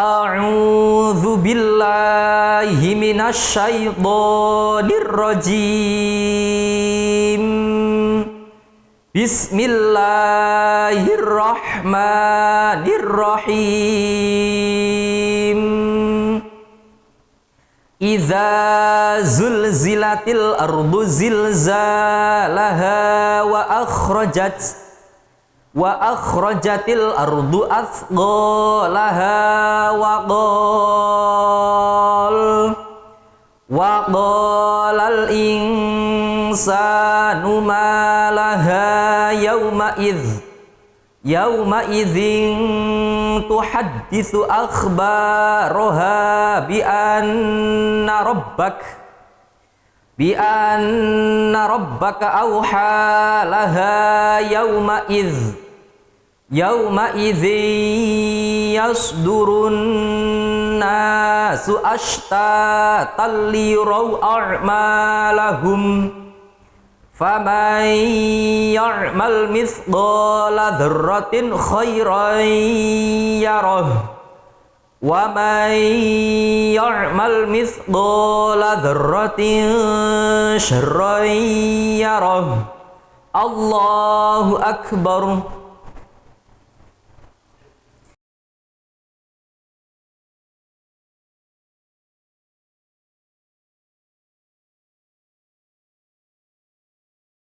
A'udzu billahi minasyaitonir rajim. Bismillahirrahmanirrahim. Iza zulzilatil ardu zilzalaha wa akhrajat الله الرحمن الرحيم إذا زلزلت الأرض زلزالها وأخرجت وأخرجت الأرض أثقالها وقال وقال الإنسان ما لها يومئذ يومئذ تحدث أخبارها بأن ربك بأن ربك أوحى لها يومئذ. يومئذ يصدر الناس أشتاتا ليروا أعمالهم. فمن يعمل مثقال ذرة خيرا يره. ومن يعمل مثقال ذرة شرا يره. الله أكبر.